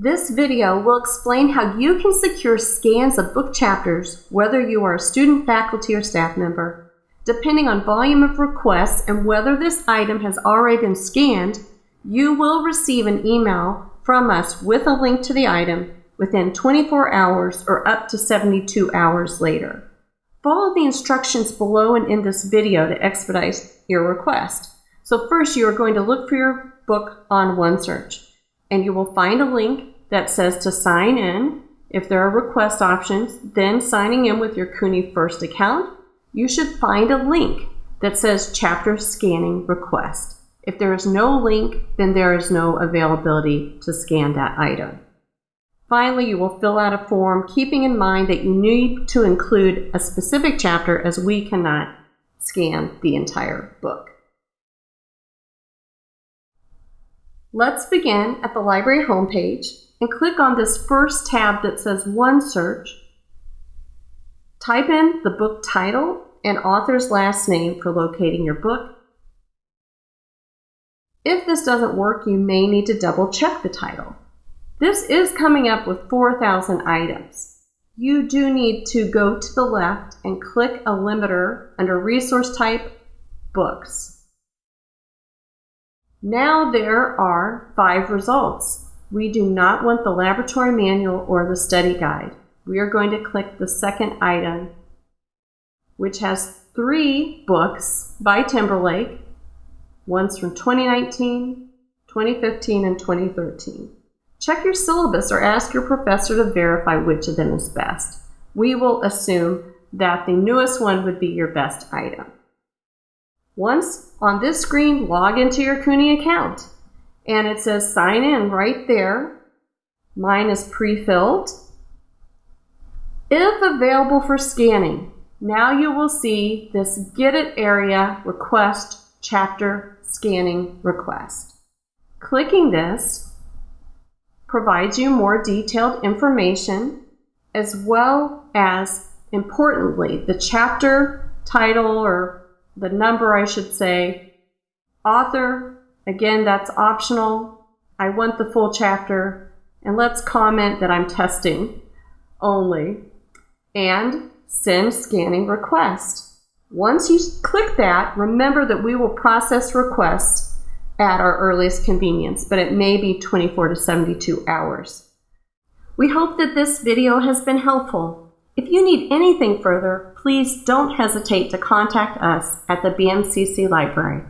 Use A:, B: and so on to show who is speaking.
A: This video will explain how you can secure scans of book chapters, whether you are a student, faculty, or staff member. Depending on volume of requests and whether this item has already been scanned, you will receive an email from us with a link to the item within 24 hours or up to 72 hours later. Follow the instructions below and in this video to expedite your request. So first you are going to look for your book on OneSearch and you will find a link that says to sign in. If there are request options, then signing in with your CUNY First account, you should find a link that says chapter scanning request. If there is no link, then there is no availability to scan that item. Finally, you will fill out a form keeping in mind that you need to include a specific chapter as we cannot scan the entire book. Let's begin at the library homepage and click on this first tab that says OneSearch. Type in the book title and author's last name for locating your book. If this doesn't work, you may need to double check the title. This is coming up with 4,000 items. You do need to go to the left and click a limiter under resource type books. Now there are five results. We do not want the laboratory manual or the study guide. We are going to click the second item, which has three books by Timberlake. One's from 2019, 2015, and 2013. Check your syllabus or ask your professor to verify which of them is best. We will assume that the newest one would be your best item. Once on this screen, log into your CUNY account. And it says sign in right there. Mine is pre-filled. If available for scanning, now you will see this Get It area request chapter scanning request. Clicking this provides you more detailed information as well as, importantly, the chapter title or the number, I should say. Author, again, that's optional. I want the full chapter. And let's comment that I'm testing only. And send scanning request. Once you click that, remember that we will process requests at our earliest convenience, but it may be 24 to 72 hours. We hope that this video has been helpful. If you need anything further, please don't hesitate to contact us at the BMCC Library.